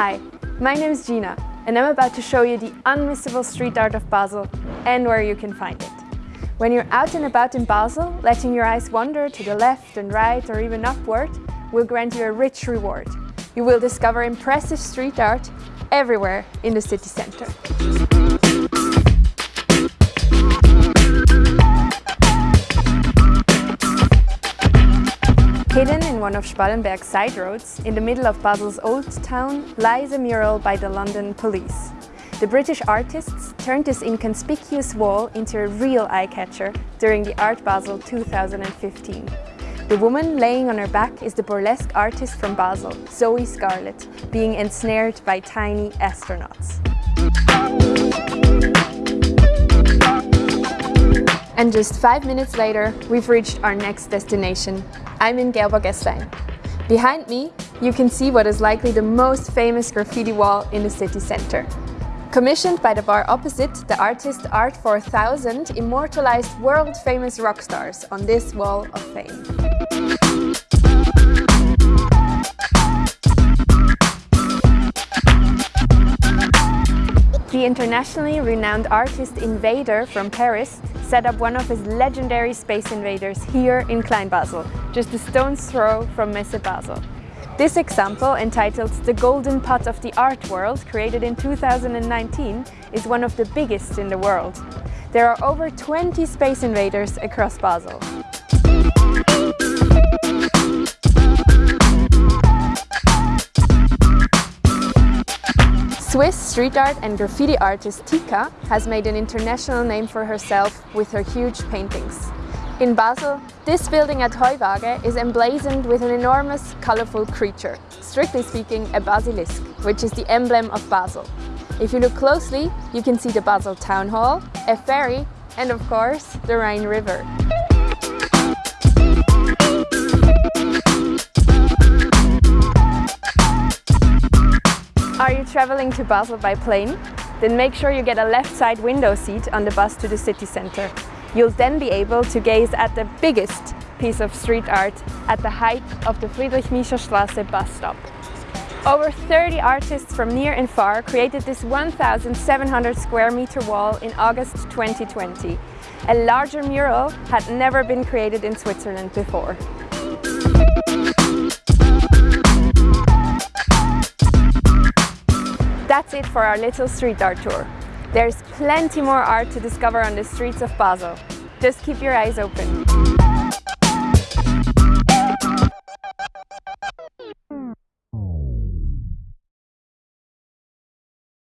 Hi, my name is Gina and I'm about to show you the unmissable street art of Basel and where you can find it. When you're out and about in Basel, letting your eyes wander to the left and right or even upward will grant you a rich reward. You will discover impressive street art everywhere in the city centre. Hidden in one of Spallenberg's side roads, in the middle of Basel's old town, lies a mural by the London police. The British artists turned this inconspicuous wall into a real eye-catcher during the Art Basel 2015. The woman laying on her back is the burlesque artist from Basel, Zoe Scarlett, being ensnared by tiny astronauts. And just five minutes later, we've reached our next destination. I'm in Gerbergässlein. Behind me, you can see what is likely the most famous graffiti wall in the city centre. Commissioned by the bar opposite, the artist Art 4000 immortalized world-famous rock stars on this wall of fame. The internationally renowned artist Invader from Paris set up one of his legendary Space Invaders here in Klein Basel, just a stone's throw from Messe Basel. This example, entitled The Golden Pot of the Art World, created in 2019, is one of the biggest in the world. There are over 20 Space Invaders across Basel. Swiss street art and graffiti artist Tika has made an international name for herself with her huge paintings. In Basel, this building at Heuwaage is emblazoned with an enormous, colourful creature, strictly speaking a basilisk, which is the emblem of Basel. If you look closely, you can see the Basel Town Hall, a ferry and of course the Rhine River. Traveling to Basel by plane? Then make sure you get a left side window seat on the bus to the city centre. You'll then be able to gaze at the biggest piece of street art at the height of the Friedrich-Miescher-Straße bus stop. Over 30 artists from near and far created this 1,700 square meter wall in August 2020. A larger mural had never been created in Switzerland before. That's it for our little street art tour. There's plenty more art to discover on the streets of Basel. Just keep your eyes open.